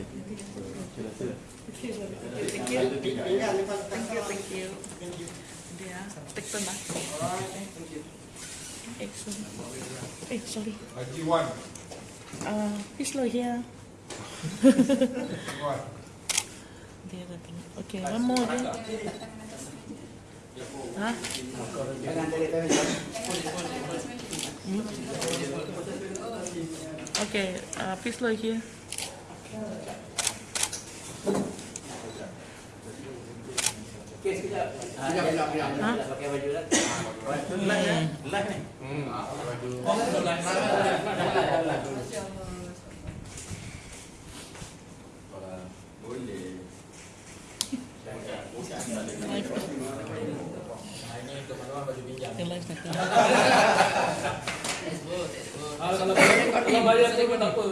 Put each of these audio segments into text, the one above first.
Thank you. Thank you. Thank you. Thank you. Yeah. Take them back. Thank you. Excellent. Hey, sorry. One. Uh, it's low here. okay, one more then. Huh? Hmm? Okay, uh, please look here. Ha? Live. Yang live tak tahu. Ah, kalau bayar kalau bayar tu pun tak apa.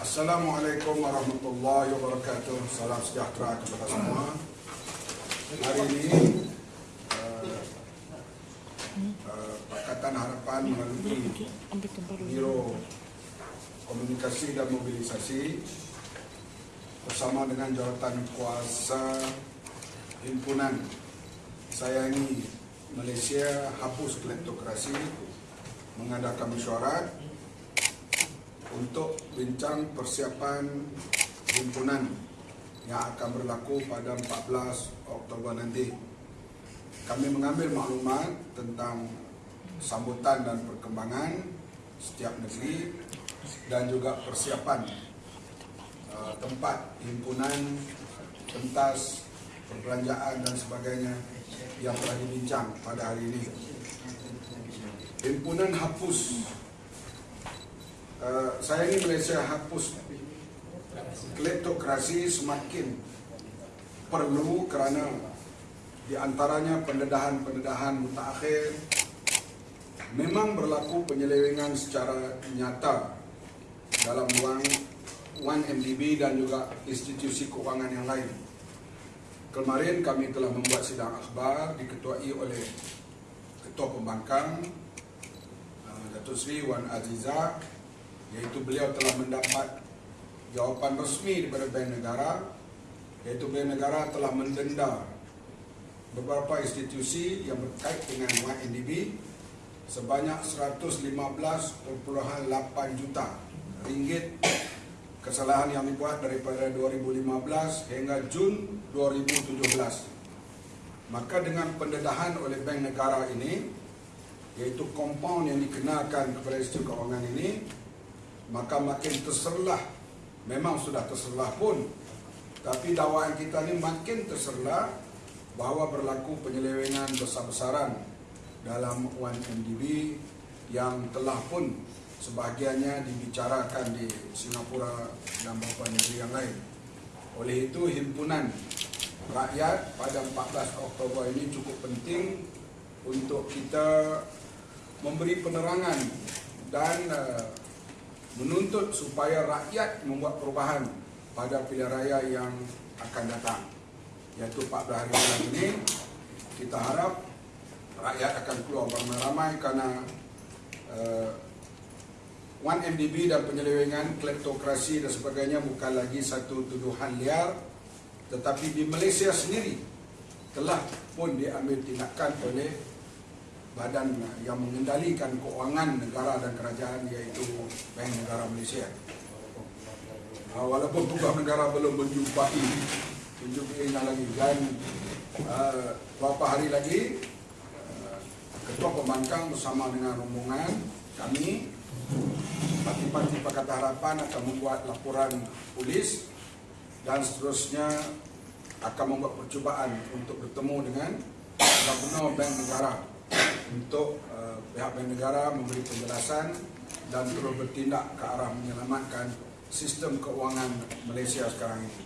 Assalamualaikum warahmatullahi wabarakatuh. Salam sejahtera kepada semua. Hari ini Pakatan Harapan melalui. Biro Komunikasi dan Mobilisasi bersama dengan jawatan kuasa himpunan sayangi Malaysia hapus kleptokrasi mengadakan mesyuarat untuk bincang persiapan himpunan yang akan berlaku pada 14 Oktober nanti. Kami mengambil maklumat tentang sambutan dan perkembangan setiap negeri dan juga persiapan uh, tempat himpunan, pentas, perbelanjaan dan sebagainya yang telah dibincang pada hari ini. Himpunan hapus uh, saya ini Malaysia hapus kleptokrasi semakin perlu kerana di antaranya pendedahan-pendedahan mutakhir memang berlaku penyelewengan secara nyata dalam wang 1MDB dan juga institusi keuangan yang lain. Kemarin kami telah membuat sidang akhbar diketuai oleh Ketua Pembangkang uh, Datuk Seri Wan Aziza iaitu beliau telah mendapat jawapan resmi daripada Bank Negara iaitu Bank Negara telah mendenda beberapa institusi yang berkait dengan YNDB sebanyak 115.8 juta ringgit kesalahan yang dibuat daripada 2015 hingga Jun 2017. Maka dengan pendedahan oleh Bank Negara ini iaitu kompaun yang dikenakan kepada institusi keuangan ini maka makin terserlah memang sudah terserlah pun tapi dakwaan kita ni makin terserlah bahawa berlaku penyelewengan besar-besaran dalam 1MDB yang telah pun sebahagiannya dibicarakan di Singapura dan beberapa negeri yang lain. Oleh itu himpunan rakyat pada 14 Oktober ini cukup penting untuk kita memberi penerangan dan uh, menuntut supaya rakyat membuat perubahan pada pilihan raya yang akan datang iaitu 14 hari bulan ini kita harap rakyat akan keluar beramai-ramai kerana uh, 1MDB dan penyelewengan kleptokrasi dan sebagainya bukan lagi satu tuduhan liar tetapi di Malaysia sendiri telah pun diambil tindakan oleh badan yang mengendalikan keuangan negara dan kerajaan iaitu Bank Negara Malaysia. Uh, walaupun tugas negara belum menjumpai menjumpainya lagi dan uh, beberapa hari lagi uh, Ketua Pembangkang bersama dengan rombongan kami Parti-parti Pakatan Harapan akan membuat laporan polis dan seterusnya akan membuat percubaan untuk bertemu dengan Gubernur Bank Negara untuk uh, pihak Bank Negara memberi penjelasan dan terus bertindak ke arah menyelamatkan sistem keuangan Malaysia sekarang ini.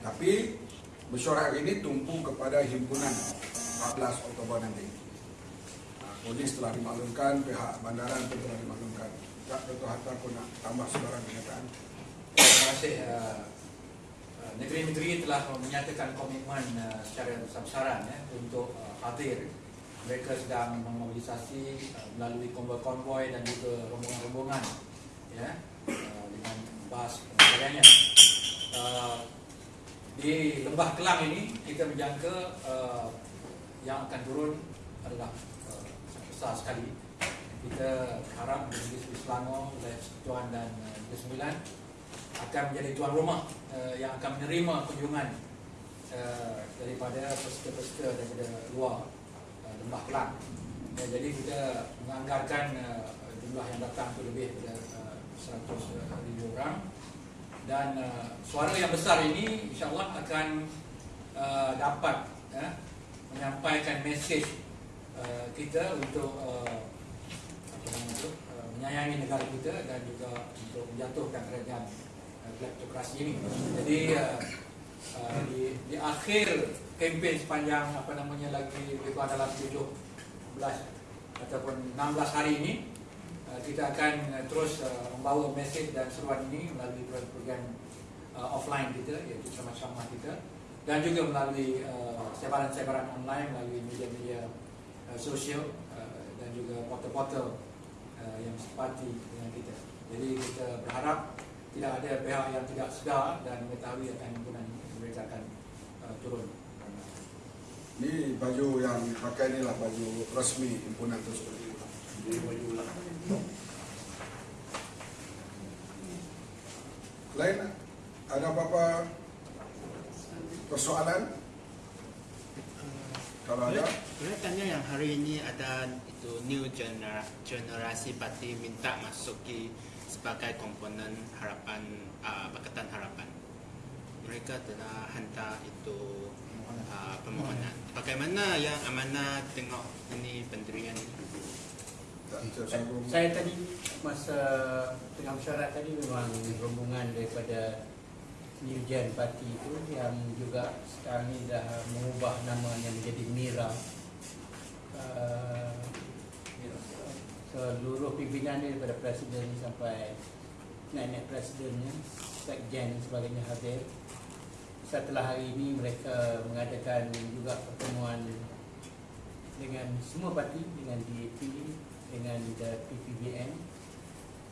Tapi mesyuarat ini tumpu kepada himpunan 14 Oktober nanti. Uh, polis telah dimaklumkan, pihak bandaran pun telah dimaklumkan. Tak Dr. Hatta pun nak tambah sebarang kenyataan. terima kasih uh, uh, negeri-negeri telah menyatakan komitmen uh, secara besar-besaran ya, untuk uh, hadir. Mereka sedang memobilisasi uh, melalui konvoi-konvoi dan juga rombongan-rombongan ya, uh, dengan bas dan sebagainya. Uh, di Lembah Kelang ini kita menjangka uh, yang akan turun adalah uh, besar sekali. Kita harap Negeri Selangor, Wilayah Persekutuan dan uh, Negeri Sembilan akan menjadi tuan rumah uh, yang akan menerima kunjungan uh, daripada peserta-peserta daripada luar uh, Lembah Kelang. Ya, jadi kita menganggarkan uh, jumlah yang datang itu lebih daripada uh, 100 ribu orang dan uh, suara yang besar ini insyaAllah akan uh, dapat ya, menyampaikan mesej uh, kita untuk uh, itu, uh, menyayangi negara kita dan juga untuk menjatuhkan kerajaan uh, kleptokrasi ini. Jadi uh, uh, di, di akhir kempen sepanjang apa namanya lagi lebih kurang dalam 17 ataupun 16 hari ini Uh, kita akan uh, terus uh, membawa mesej dan seruan ini melalui program uh, offline kita iaitu sama-sama kita dan juga melalui uh, sebaran-sebaran online melalui media-media uh, sosial uh, dan juga portal-portal uh, yang sepati dengan kita. Jadi kita berharap tidak ada pihak yang tidak sedar dan mengetahui akan himpunan ini mereka akan uh, turun. Ini baju yang pakai inilah baju resmi himpunan tersebut. Jadi baju Lain ada apa-apa persoalan? Kalau ada, Boleh tanya yang hari ini ada itu new genera, generasi parti minta masuki sebagai komponen harapan uh, Pakatan Harapan. Mereka telah hantar itu uh, permohonan. Bagaimana yang amanah tengok ini pendirian? Tersambung. Saya tadi masa tengah mesyuarat tadi memang rombongan daripada New Gen Party itu yang juga sekarang ni dah mengubah namanya menjadi MIRA. Uh, seluruh pimpinan dia daripada presiden sampai naik-naik presidennya, sekjen dan sebagainya hadir. Setelah hari ini mereka mengadakan juga pertemuan dengan semua parti, dengan DAP, dengan PPBN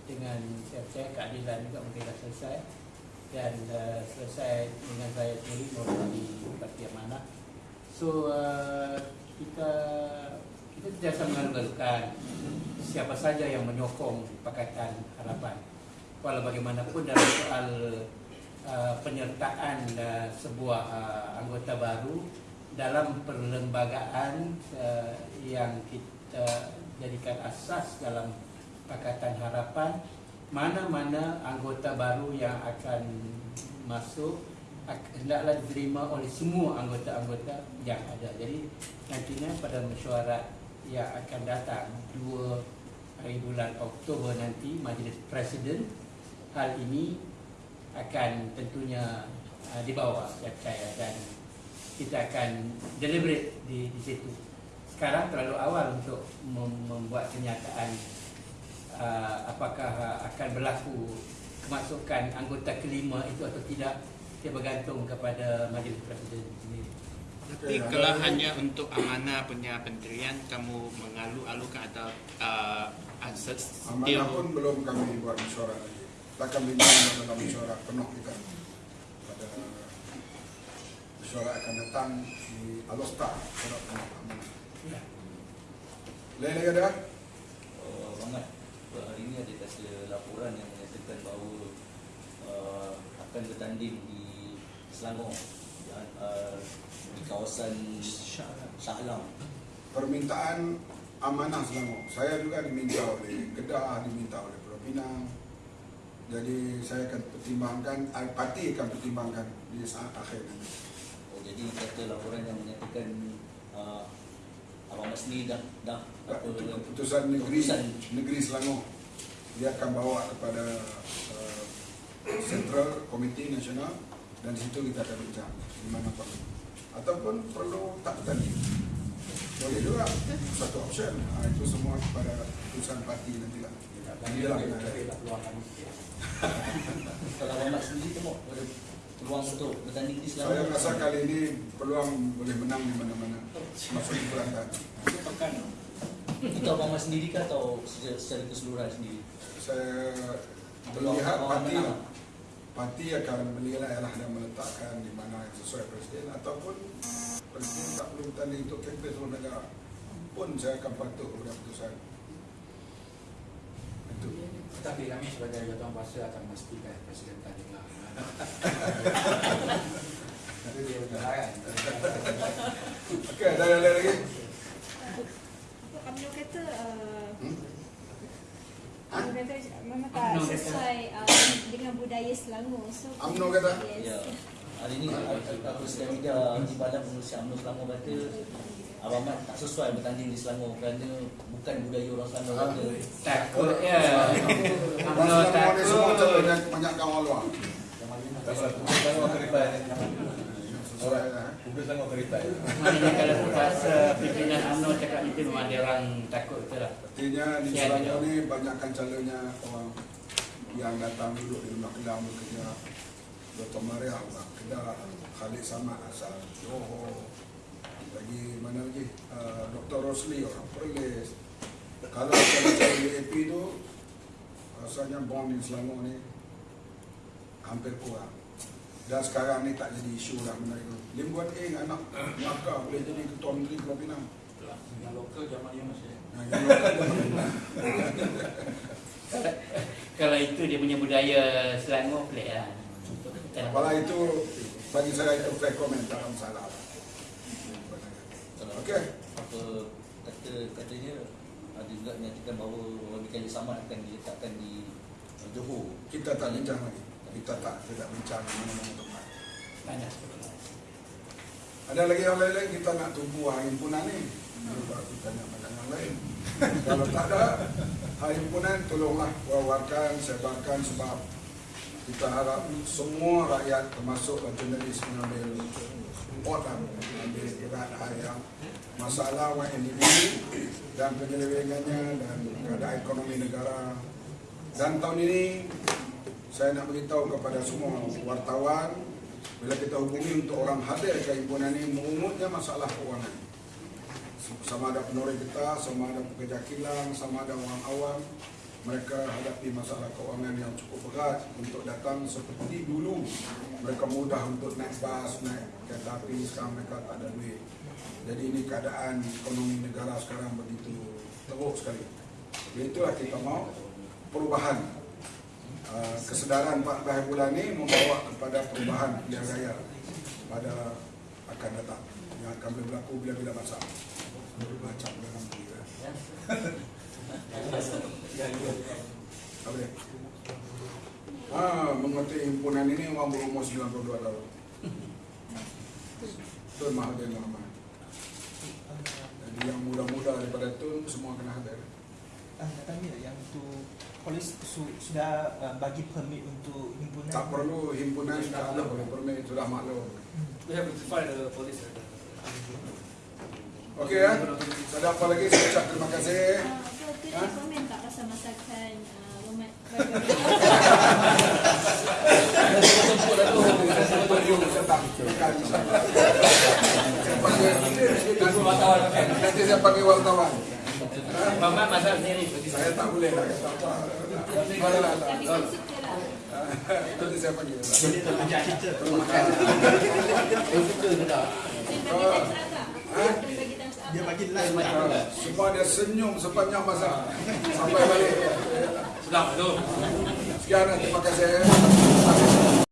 dengan saya percaya keadilan juga mungkin dah selesai. Dan uh, selesai dengan saya sendiri melalui Parti Amanah so uh, kita kita sentiasa mengalu-alukan siapa saja yang menyokong Pakatan Harapan. Walau bagaimanapun dalam soal uh, penyertaan uh, sebuah uh, anggota baru dalam perlembagaan uh, yang kita jadikan asas dalam Pakatan Harapan mana-mana anggota baru yang akan masuk ak- hendaklah diterima oleh semua anggota-anggota yang ada. Jadi nantinya pada mesyuarat yang akan datang 2 hari bulan Oktober nanti Majlis Presiden hal ini akan tentunya uh, dibawa saya percaya dan kita akan deliberate di, di situ sekarang terlalu awal untuk mem- membuat kenyataan uh, apakah uh, akan berlaku kemasukan anggota kelima itu atau tidak dia bergantung kepada majlis presiden sendiri. Tapi kalau hanya untuk amanah punya pendirian kamu mengalu-alukan atau uh, asas Amanah pun belum kami buat mesyuarat lagi. Kita akan bincang dalam mesyuarat penuh kita pada mesyuarat akan datang di Alostar Penuh Amanah. Lain lagi ada? Uh, Mangat, uh, hari ini ada kata laporan yang menyatakan bahawa uh, akan bertanding di Selangor di, uh, di kawasan Shah Alam. Permintaan amanah Selangor. Saya juga diminta oleh Kedah, diminta oleh Pulau Pinang. Jadi saya akan pertimbangkan, parti akan pertimbangkan di saat akhir nanti. Oh, jadi kata laporan yang menyatakan Abang Masni dah dah apa keputusan negeri keputusan negeri Selangor. Dia akan bawa kepada uh, Central Komite Nasional dan di situ kita akan bincang di mana perlu. Ataupun perlu tak bertanding. Boleh juga satu option. Ha, itu semua kepada keputusan parti yang ada. cari lah kami sikit. kalau Ahmad sendiri tengok peluang untuk bertanding di Saya Selangor. rasa kali ini peluang boleh menang di mana-mana. Masuk di Kelantan. Itu Abang Ahmad sendiri ke atau secara, secara keseluruhan sendiri? Saya Peluang melihat parti menang. parti akan menilai lah dan meletakkan di mana yang sesuai presiden ataupun presiden tak perlu bertanding untuk kempen seluruh negara pun saya akan patuh kepada keputusan itu Tetapi kami sebagai jawatan kuasa akan memastikan Presiden tanding okey ada ada lagi UMNO kata uh, hmm? UMNO kata memang tak sesuai uh, dengan budaya Selangor. So, UMNO kata? Yes. Ya. Hari ini aku sedang media di badan pengurusi UMNO Selangor kata Abang Ahmad tak sesuai bertanding di Selangor kerana bukan budaya orang Selangor Ha? kata. Takut ya. UMNO semua takut. banyak banyak kawan luar Maknanya kalau kuasa pimpinan UMNO cakap memang dia orang takut tu lah. Artinya di Selangor ni banyakkan calonnya orang yang datang duduk di rumah kelam bekerja. Dr. Maria orang Kedah, Khalid Samad asal Johor. Lagi mana lagi? Uh, Dr. Rosli orang Perlis. Kalau calon-calon DAP tu rasanya bom di Selangor ni hampir kurang. Dan sekarang ni tak jadi isu lah benda itu. Lim Guan Eng anak Melaka boleh jadi ketua menteri Pulau Pinang. Yang lokal zaman Yunus ya. Nah, yang lokal dia Kalau itu dia punya budaya Selangor pelik lah. Apalah itu bagi saya itu fair comment tak ada masalah. Kalau Okey. apa kata katanya ada juga menyatakan bahawa Wabi Khalid Samad akan diletakkan di Johor. Kita tak bincang lagi. Kita tak tidak bincang mana-mana tempat. Panas. Ada lagi yang lain-lain kita nak tunggu himpunan ni. Baru kita tanya macam yang lain. Kalau tak ada himpunan tolonglah wawarkan, sebarkan sebab kita harap semua rakyat termasuk jurnalis mengambil important mengambil berat yang masalah individu dan penyelewengannya dan keadaan ekonomi negara dan tahun ini saya nak beritahu kepada semua wartawan bila kita hubungi untuk orang hadir ke himpunan ini mengumumnya masalah keuangan sama ada penori kita, sama ada pekerja kilang, sama ada orang awam mereka hadapi masalah keuangan yang cukup berat untuk datang seperti dulu. Mereka mudah untuk naik bas, naik kereta api sekarang mereka tak ada duit. Jadi ini keadaan ekonomi negara sekarang begitu teruk sekali. Itulah kita mau perubahan kesedaran 14 bulan ini membawa kepada perubahan pilihan raya pada akan datang yang akan berlaku bila-bila masa baca dalam diri ya. Apa? Ah, mengerti himpunan ini orang berumur 92 tahun. Tun Mahathir Mohamad. Jadi yang muda-muda daripada Tun semua kena hadir. Ah, nak tanya yang tu polis su, sudah uh, bagi permit untuk himpunan Tak perlu himpunan tak perlu permit sudah maklum. We have to find the police. Okey ya. Ada apa lagi? Saya ucap terima kasih. Uh, so, Ha? komen tak pasal masakan uh, Nanti saya panggil wartawan. Mamat masak sendiri. Saya tak boleh lah kata apa. Mana lah. Lah. Saya panggil. Jadi kita. Dia. Ha? Dia bagi live Ah, Semua dia senyum sepanjang masa sampai balik. Sedap tu. Sekian terima kasih.